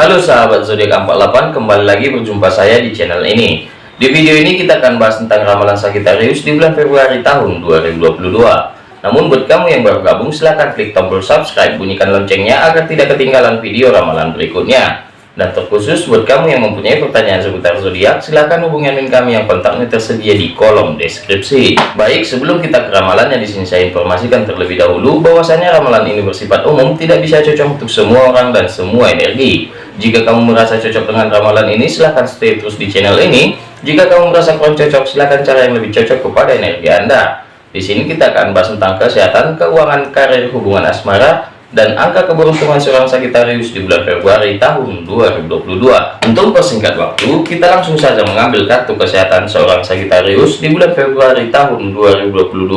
Halo sahabat zodiak 48 kembali lagi berjumpa saya di channel ini. Di video ini kita akan bahas tentang ramalan Sagittarius di bulan Februari tahun 2022 namun buat kamu yang baru gabung silahkan klik tombol subscribe bunyikan loncengnya agar tidak ketinggalan video ramalan berikutnya dan terkhusus buat kamu yang mempunyai pertanyaan seputar zodiak, silahkan hubungi admin kami yang kontaknya tersedia di kolom deskripsi. Baik, sebelum kita ke ramalannya di sini saya informasikan terlebih dahulu bahwasanya ramalan ini bersifat umum, tidak bisa cocok untuk semua orang dan semua energi. Jika kamu merasa cocok dengan ramalan ini, silahkan stay terus di channel ini. Jika kamu merasa kurang cocok, silahkan cara yang lebih cocok kepada energi Anda. Di sini kita akan bahas tentang kesehatan, keuangan, karir, hubungan asmara, dan angka keberuntungan seorang Sagittarius di bulan Februari tahun 2022. Untuk persingkat waktu, kita langsung saja mengambil kartu kesehatan seorang Sagittarius di bulan Februari tahun 2022.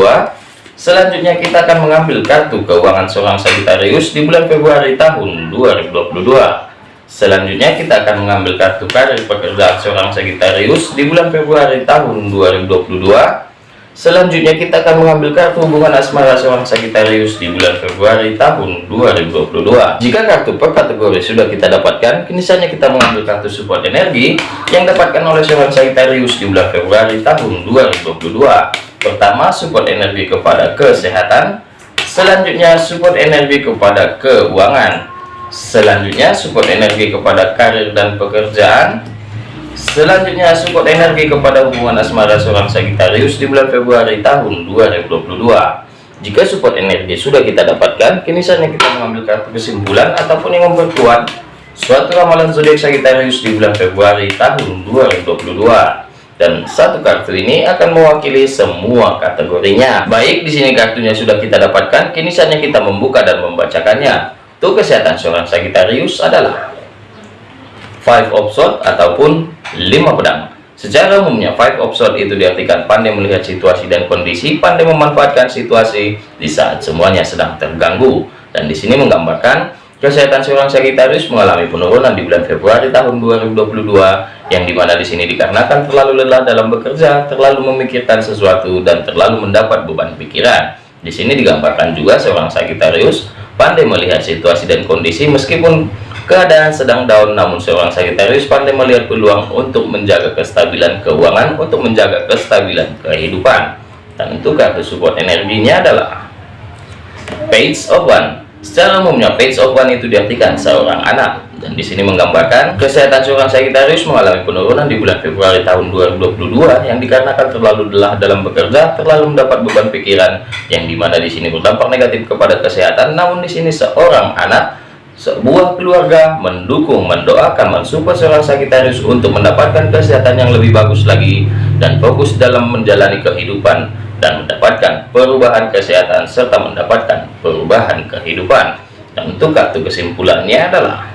Selanjutnya kita akan mengambil kartu keuangan seorang Sagittarius di bulan Februari tahun 2022. Selanjutnya kita akan mengambil kartu karir pekerjaan seorang Sagittarius di bulan Februari tahun 2022. Selanjutnya kita akan mengambil kartu hubungan asmara seorang Sagittarius di bulan Februari tahun 2022. Jika kartu per kategori sudah kita dapatkan, kini saatnya kita mengambil kartu support energi yang dapatkan oleh seorang Sagittarius di bulan Februari tahun 2022. Pertama, support energi kepada kesehatan. Selanjutnya, support energi kepada keuangan. Selanjutnya, support energi kepada karir dan pekerjaan. Selanjutnya support energi kepada hubungan asmara seorang Sagittarius di bulan Februari tahun 2022. Jika support energi sudah kita dapatkan, kini saatnya kita mengambil kartu kesimpulan ataupun yang memperkuat suatu ramalan zodiak Sagittarius di bulan Februari tahun 2022. Dan satu kartu ini akan mewakili semua kategorinya. Baik, di sini kartunya sudah kita dapatkan, kini saatnya kita membuka dan membacakannya. Tuh kesehatan seorang Sagittarius adalah five of sword ataupun lima pedang. Secara umumnya five of sword itu diartikan pandai melihat situasi dan kondisi pandai memanfaatkan situasi di saat semuanya sedang terganggu. Dan di sini menggambarkan kesehatan seorang Sagittarius mengalami penurunan di bulan Februari tahun 2022 yang di mana di sini dikarenakan terlalu lelah dalam bekerja terlalu memikirkan sesuatu dan terlalu mendapat beban pikiran. Di sini digambarkan juga seorang Sagittarius pandai melihat situasi dan kondisi meskipun keadaan sedang down namun seorang Sagittarius pandai melihat peluang untuk menjaga kestabilan keuangan untuk menjaga kestabilan kehidupan. Dan untuk kartu support energinya adalah page of one. Secara umumnya page of one itu diartikan seorang anak. Dan di sini menggambarkan kesehatan seorang Sagittarius mengalami penurunan di bulan Februari tahun 2022 yang dikarenakan terlalu lelah dalam bekerja terlalu mendapat beban pikiran yang di mana di sini berdampak negatif kepada kesehatan. Namun di sini seorang anak sebuah keluarga mendukung, mendoakan, mensupport seorang Sagittarius untuk mendapatkan kesehatan yang lebih bagus lagi dan fokus dalam menjalani kehidupan dan mendapatkan perubahan kesehatan serta mendapatkan perubahan kehidupan. Dan untuk kartu kesimpulannya adalah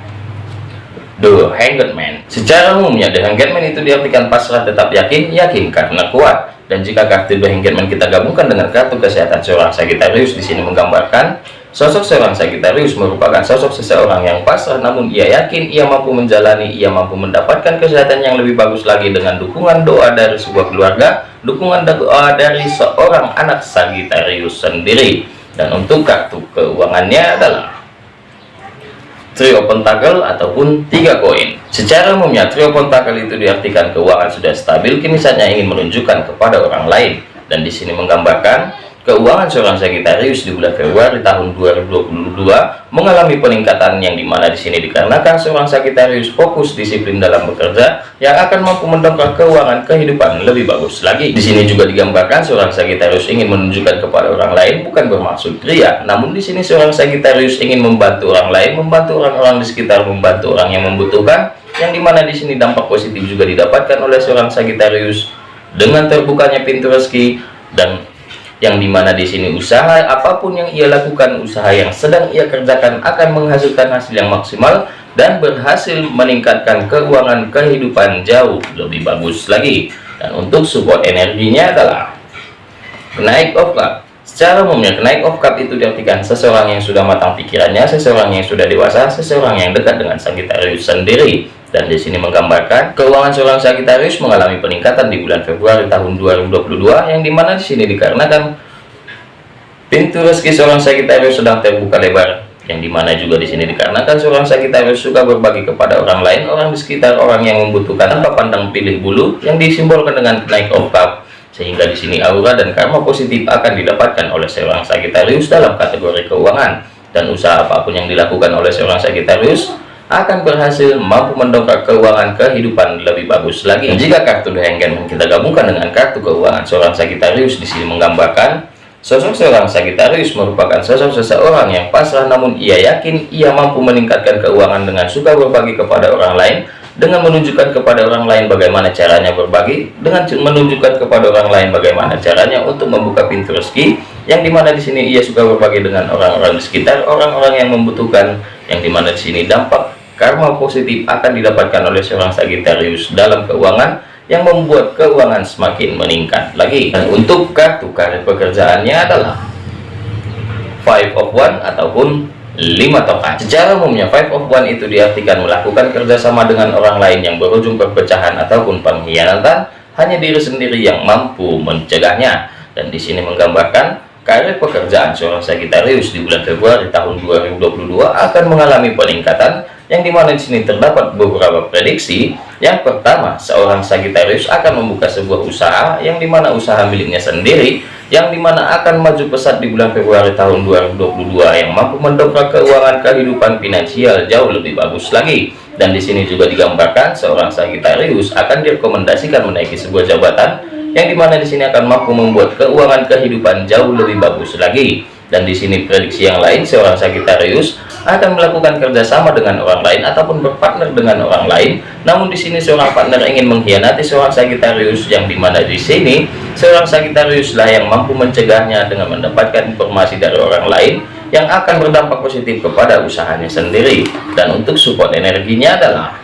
The Man. Secara umumnya The Hanged Man itu diartikan pasrah tetap yakin, yakin karena kuat. Dan jika kartu The Hanged Man kita gabungkan dengan kartu kesehatan seorang Sagittarius di sini menggambarkan Sosok seorang Sagittarius merupakan sosok seseorang yang pasrah namun ia yakin ia mampu menjalani, ia mampu mendapatkan kesehatan yang lebih bagus lagi dengan dukungan doa dari sebuah keluarga, dukungan doa dari seorang anak Sagittarius sendiri. Dan untuk kartu keuangannya adalah trio pentakel ataupun tiga koin. Secara umumnya trio pentakel itu diartikan keuangan sudah stabil, kini saatnya ingin menunjukkan kepada orang lain. Dan di sini menggambarkan Keuangan seorang Sagittarius di bulan Februari tahun 2022 mengalami peningkatan yang di mana di sini dikarenakan seorang Sagittarius fokus disiplin dalam bekerja yang akan mampu mendongkrak keuangan kehidupan lebih bagus lagi. Di sini juga digambarkan seorang Sagittarius ingin menunjukkan kepada orang lain bukan bermaksud ria, namun di sini seorang Sagittarius ingin membantu orang lain, membantu orang-orang di sekitar, membantu orang yang membutuhkan, yang di mana di sini dampak positif juga didapatkan oleh seorang Sagittarius dengan terbukanya pintu rezeki dan yang di mana di sini usaha apa pun yang ia lakukan usaha yang sedang ia kerjakan akan menghasilkan hasil yang maksimal dan berhasil meningkatkan keuangan kehidupan jauh lebih bagus lagi. Dan untuk support energinya adalah naik of cup secara umumnya naik of cup itu diartikan seseorang yang sudah matang pikirannya seseorang yang sudah dewasa seseorang yang dekat dengan Sagittarius sendiri dan di sini menggambarkan keuangan seorang Sagittarius mengalami peningkatan di bulan Februari tahun 2022 yang di mana di sini dikarenakan pintu rezeki seorang Sagittarius sedang terbuka lebar yang di mana juga di sini dikarenakan seorang Sagittarius suka berbagi kepada orang lain, orang di sekitar, orang yang membutuhkan tanpa pandang pilih bulu, yang disimbolkan dengan naik of cup, sehingga di sini aura dan karma positif akan didapatkan oleh seorang Sagittarius dalam kategori keuangan, dan usaha apa pun yang dilakukan oleh seorang Sagittarius akan berhasil mampu mendongkrak keuangan kehidupan lebih bagus lagi. Jika kartu The Hangman kita gabungkan dengan kartu keuangan seorang Sagittarius di sini menggambarkan Sosok seorang Sagittarius merupakan sosok seseorang yang pasrah namun ia yakin ia mampu meningkatkan keuangan dengan suka berbagi kepada orang lain dengan menunjukkan kepada orang lain bagaimana caranya berbagi dengan menunjukkan kepada orang lain bagaimana caranya untuk membuka pintu rezeki yang di mana di sini ia suka berbagi dengan orang-orang di sekitar orang-orang yang membutuhkan yang di mana di sini dampak karma positif akan didapatkan oleh seorang Sagittarius dalam keuangan yang membuat keuangan semakin meningkat. Lagi dan untuk kartu karir pekerjaannya adalah five of one ataupun lima tongkat secara umumnya five of one itu diartikan melakukan kerjasama dengan orang lain yang berujung perpecahan ataupun pengkhianatan hanya diri sendiri yang mampu mencegahnya. Dan di sini menggambarkan karir pekerjaan seorang Sagittarius di bulan Februari tahun 2022 akan mengalami peningkatan yang di mana di sini terdapat beberapa prediksi. Yang pertama seorang Sagittarius akan membuka sebuah usaha yang di mana usaha miliknya sendiri yang di mana akan maju pesat di bulan Februari tahun 2022 yang mampu mendongkrak keuangan kehidupan finansial jauh lebih bagus lagi. Dan di sini juga digambarkan seorang Sagittarius akan direkomendasikan menaiki sebuah jabatan yang di mana di sini akan mampu membuat keuangan kehidupan jauh lebih bagus lagi dan di sini prediksi yang lain seorang Sagittarius akan melakukan kerjasama dengan orang lain ataupun berpartner dengan orang lain. Namun di sini seorang partner ingin mengkhianati seorang Sagittarius yang di mana di sini seorang Sagittarius lah yang mampu mencegahnya dengan mendapatkan informasi dari orang lain yang akan berdampak positif kepada usahanya sendiri. Dan untuk support energinya adalah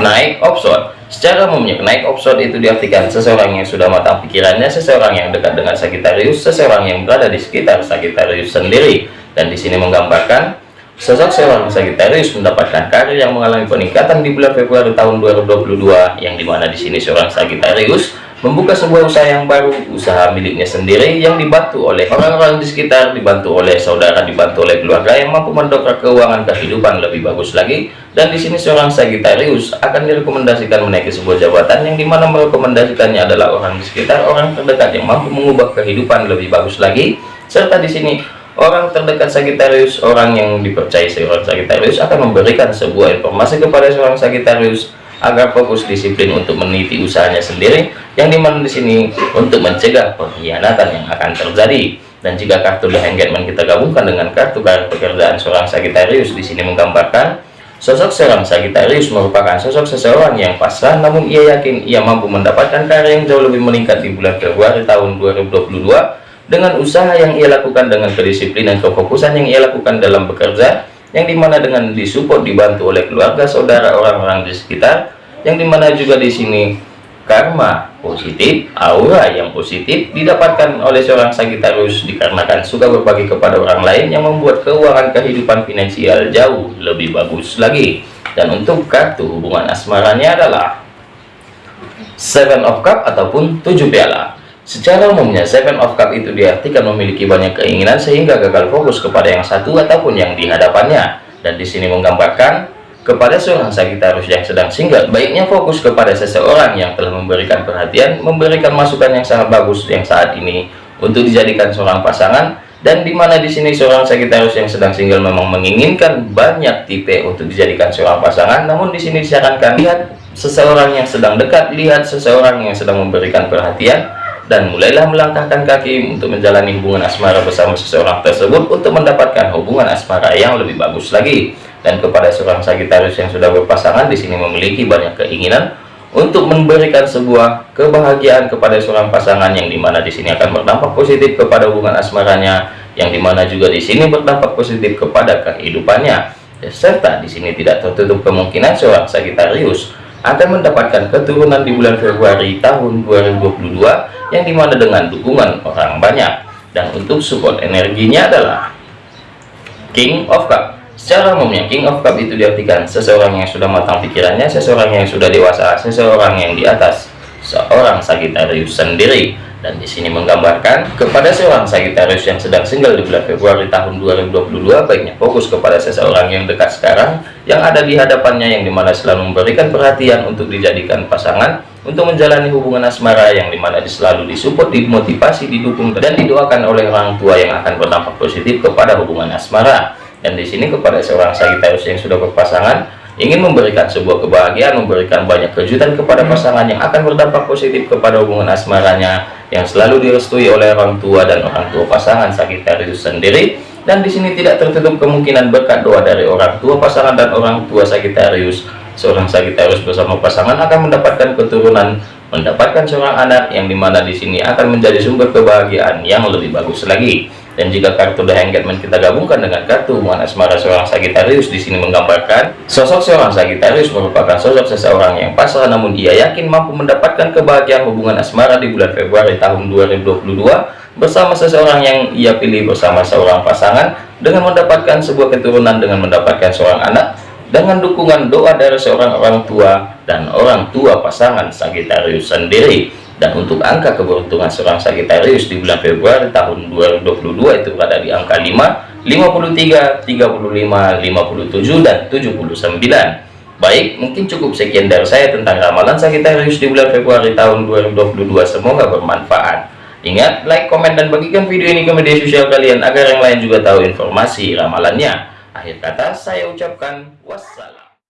naik option Secara umumnya, naik offshore itu diartikan seseorang yang sudah matang pikirannya, seseorang yang dekat dengan Sagittarius, seseorang yang berada di sekitar Sagittarius sendiri. Dan di sini menggambarkan sosok seorang Sagittarius mendapatkan karir yang mengalami peningkatan di bulan Februari tahun 2022, yang di mana di sini seorang Sagittarius membuka sebuah usaha yang baru, usaha miliknya sendiri yang dibantu oleh orang-orang di sekitar, dibantu oleh saudara, dibantu oleh keluarga yang mampu mendongkrak keuangan kehidupan lebih bagus lagi. Dan di sini seorang Sagittarius akan direkomendasikan menaiki sebuah jabatan yang di mana merekomendasikannya adalah orang di sekitar, orang terdekat yang mampu mengubah kehidupan lebih bagus lagi. Serta di sini orang terdekat Sagittarius, orang yang dipercayai seorang Sagittarius akan memberikan sebuah informasi kepada seorang Sagittarius agar fokus disiplin untuk meniti usahanya sendiri yang di mana di sini untuk mencegah pengkhianatan yang akan terjadi dan jika kartu The Hangman kita gabungkan dengan kartu kartu pekerjaan seorang Sagittarius di sini menggambarkan sosok seorang Sagittarius merupakan sosok seseorang yang pasrah namun ia yakin ia mampu mendapatkan karir yang jauh lebih meningkat di bulan Februari tahun 2022 dengan usaha yang ia lakukan dengan kedisiplinan kefokusan yang ia lakukan dalam bekerja yang di mana dengan disupport dibantu oleh keluarga saudara orang-orang di sekitar yang di mana juga di sini karma positif aura yang positif didapatkan oleh seorang Sagittarius dikarenakan suka berbagi kepada orang lain yang membuat keuangan kehidupan finansial jauh lebih bagus lagi dan untuk kartu hubungan asmaranya adalah seven of cup ataupun tujuh piala Secara umumnya, Seven of Cup itu diartikan memiliki banyak keinginan sehingga gagal fokus kepada yang satu ataupun yang dihadapannya. Dan di sini menggambarkan kepada seorang Sagittarius yang sedang single, baiknya fokus kepada seseorang yang telah memberikan perhatian, memberikan masukan yang sangat bagus yang saat ini untuk dijadikan seorang pasangan dan di mana di sini seorang Sagittarius yang sedang single memang menginginkan banyak tipe untuk dijadikan seorang pasangan. Namun di sini disarankan lihat seseorang yang sedang dekat lihat seseorang yang sedang memberikan perhatian dan mulailah melangkahkan kaki untuk menjalani hubungan asmara bersama seseorang tersebut untuk mendapatkan hubungan asmara yang lebih bagus lagi dan kepada seorang Sagittarius yang sudah berpasangan di sini memiliki banyak keinginan untuk memberikan sebuah kebahagiaan kepada seorang pasangan yang di mana di sini akan berdampak positif kepada hubungan asmaranya yang di mana juga di sini berdampak positif kepada kehidupannya. Serta di sini tidak tertutup kemungkinan seorang Sagittarius akan mendapatkan keturunan di bulan Februari tahun 2022 yang di mana dengan dukungan orang banyak. Dan untuk support energinya adalah King of Cup secara umumnya King of Cup itu diartikan seseorang yang sudah matang pikirannya seseorang yang sudah dewasa seseorang yang di atas seorang Sagittarius sendiri. Dan di sini menggambarkan kepada seorang Sagittarius yang sedang single di bulan Februari tahun 2022 baiknya fokus kepada seseorang yang dekat sekarang yang ada di hadapannya yang di mana selalu memberikan perhatian untuk dijadikan pasangan untuk menjalani hubungan asmara yang di mana selalu disupport dimotivasi didukung dan didoakan oleh orang tua yang akan berdampak positif kepada hubungan asmara dan di sini kepada seorang Sagittarius yang sudah berpasangan ingin memberikan sebuah kebahagiaan, memberikan banyak kejutan kepada pasangan yang akan berdampak positif kepada hubungan asmaranya yang selalu direstui oleh orang tua dan orang tua pasangan Sagittarius sendiri. Dan di sini tidak tertutup kemungkinan berkat doa dari orang tua pasangan dan orang tua Sagittarius. Seorang Sagittarius bersama pasangan akan mendapatkan keturunan, mendapatkan seorang anak yang di mana di sini akan menjadi sumber kebahagiaan yang lebih bagus lagi. Dan jika kartu The Engagement kita gabungkan dengan kartu hubungan asmara seorang Sagittarius di sini menggambarkan sosok seorang Sagittarius merupakan sosok seseorang yang pasrah namun ia yakin mampu mendapatkan kebahagiaan hubungan asmara di bulan Februari tahun 2022 bersama seseorang yang ia pilih bersama seorang pasangan dengan mendapatkan sebuah keturunan dengan mendapatkan seorang anak dengan dukungan doa dari seorang orang tua dan orang tua pasangan Sagittarius sendiri dan untuk angka keberuntungan seorang Sagittarius di bulan Februari tahun 2022 itu berada di angka 5 53 35 57 dan 79 baik mungkin cukup sekian dari saya tentang ramalan Sagittarius di bulan Februari tahun 2022 semoga bermanfaat. Ingat like komen dan bagikan video ini ke media sosial kalian agar yang lain juga tahu informasi ramalannya. Akhir kata saya ucapkan wassalam